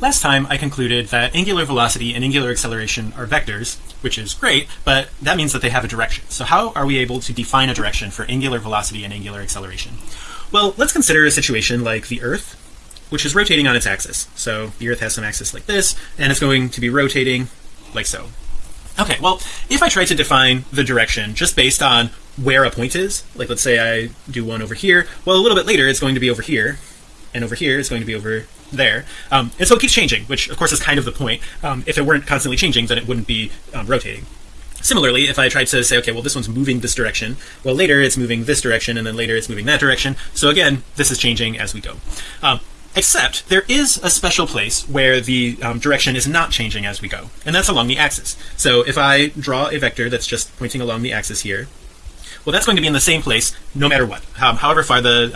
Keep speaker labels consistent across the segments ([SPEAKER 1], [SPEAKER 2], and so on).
[SPEAKER 1] Last time I concluded that angular velocity and angular acceleration are vectors, which is great, but that means that they have a direction. So how are we able to define a direction for angular velocity and angular acceleration? Well, let's consider a situation like the Earth, which is rotating on its axis. So the Earth has some axis like this, and it's going to be rotating like so. Okay, well, if I try to define the direction just based on where a point is, like let's say I do one over here, well, a little bit later it's going to be over here, and over here is going to be over there. Um, and so it keeps changing which of course is kind of the point. Um, if it weren't constantly changing then it wouldn't be um, rotating. Similarly if I tried to say okay well this one's moving this direction well later it's moving this direction and then later it's moving that direction. So again this is changing as we go. Um, except there is a special place where the um, direction is not changing as we go and that's along the axis. So if I draw a vector that's just pointing along the axis here well that's going to be in the same place no matter what. Um, however far the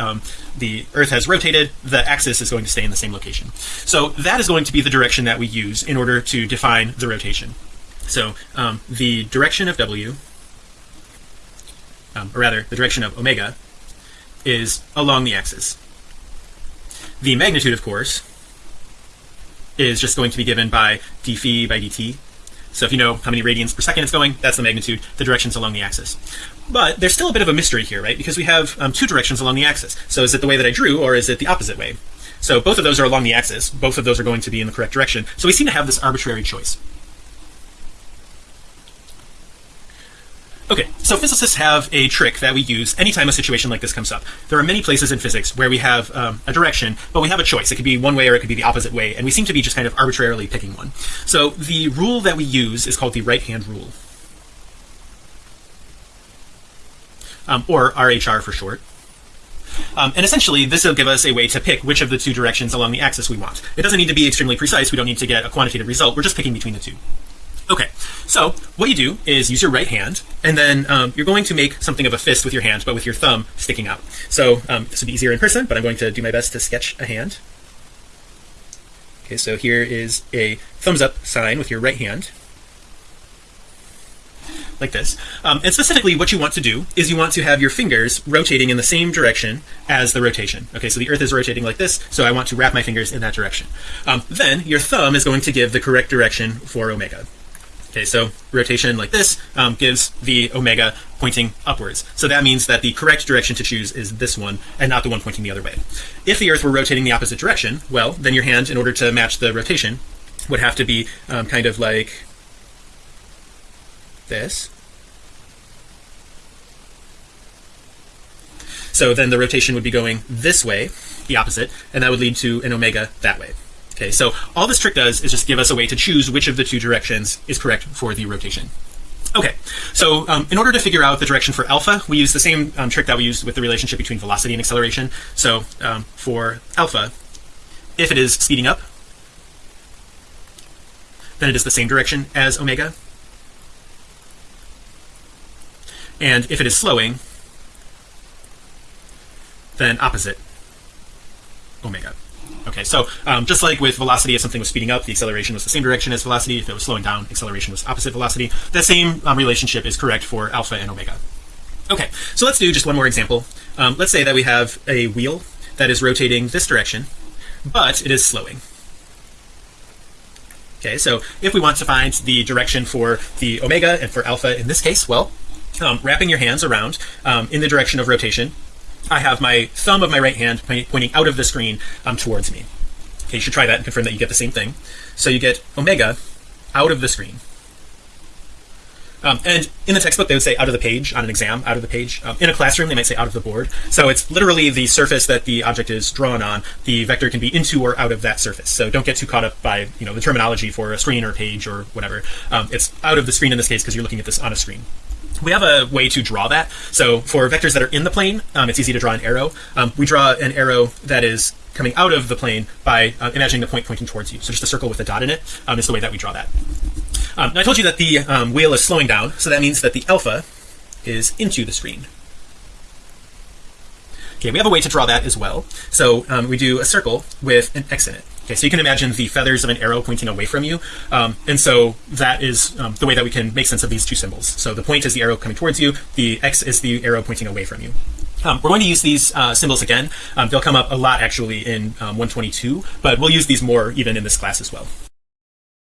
[SPEAKER 1] the earth has rotated the axis is going to stay in the same location. So that is going to be the direction that we use in order to define the rotation. So um, the direction of w um, or rather the direction of omega is along the axis. The magnitude of course is just going to be given by d phi by dt so if you know how many radians per second it's going that's the magnitude the directions along the axis. But there's still a bit of a mystery here right? Because we have um, two directions along the axis. So is it the way that I drew or is it the opposite way? So both of those are along the axis. Both of those are going to be in the correct direction. So we seem to have this arbitrary choice Okay, so physicists have a trick that we use anytime a situation like this comes up. There are many places in physics where we have um, a direction, but we have a choice. It could be one way or it could be the opposite way, and we seem to be just kind of arbitrarily picking one. So the rule that we use is called the right-hand rule. um, or RHR for short. Um, and essentially this will give us a way to pick which of the two directions along the axis we want it doesn't need to be extremely precise we don't need to get a quantitative result we're just picking between the two okay so what you do is use your right hand and then um, you're going to make something of a fist with your hand but with your thumb sticking out. So um, this would be easier in person but I'm going to do my best to sketch a hand. Okay so here is a thumbs up sign with your right hand. Like this. Um, and specifically what you want to do is you want to have your fingers rotating in the same direction as the rotation. Okay so the earth is rotating like this so I want to wrap my fingers in that direction. Um, then your thumb is going to give the correct direction for omega okay so rotation like this um, gives the omega pointing upwards. So that means that the correct direction to choose is this one and not the one pointing the other way. If the earth were rotating the opposite direction well then your hand in order to match the rotation would have to be um, kind of like this. So then the rotation would be going this way the opposite and that would lead to an omega that way okay so all this trick does is just give us a way to choose which of the two directions is correct for the rotation. Okay so um, in order to figure out the direction for alpha we use the same um, trick that we used with the relationship between velocity and acceleration. So um, for alpha if it is speeding up then it is the same direction as omega. And if it is slowing then opposite omega okay so um, just like with velocity if something was speeding up the acceleration was the same direction as velocity. If it was slowing down acceleration was opposite velocity. That same um, relationship is correct for alpha and omega. Okay so let's do just one more example. Um, let's say that we have a wheel that is rotating this direction but it is slowing. Okay so if we want to find the direction for the omega and for alpha in this case well um, wrapping your hands around um, in the direction of rotation I have my thumb of my right hand pointing out of the screen um, towards me. Okay you should try that and confirm that you get the same thing. So you get omega out of the screen. Um, and in the textbook they would say out of the page on an exam out of the page. Um, in a classroom they might say out of the board. So it's literally the surface that the object is drawn on. The vector can be into or out of that surface. So don't get too caught up by you know the terminology for a screen or a page or whatever. Um, it's out of the screen in this case because you're looking at this on a screen we have a way to draw that. So for vectors that are in the plane um, it's easy to draw an arrow. Um, we draw an arrow that is coming out of the plane by uh, imagining the point pointing towards you. So just a circle with a dot in it um, is the way that we draw that. Um, now I told you that the um, wheel is slowing down. So that means that the alpha is into the screen okay we have a way to draw that as well. So um, we do a circle with an X in it. Okay so you can imagine the feathers of an arrow pointing away from you. Um, and so that is um, the way that we can make sense of these two symbols. So the point is the arrow coming towards you the X is the arrow pointing away from you. Um, we're going to use these uh, symbols again. Um, they'll come up a lot actually in um, 122 but we'll use these more even in this class as well